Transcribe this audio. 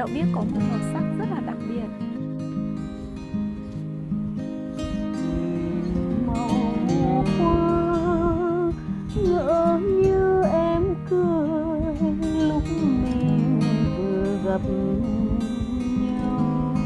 đậu biếc có một màu sắc rất là đặc biệt. Màu hoa ngỡ như em cười, lúc mình vừa gặp nhau.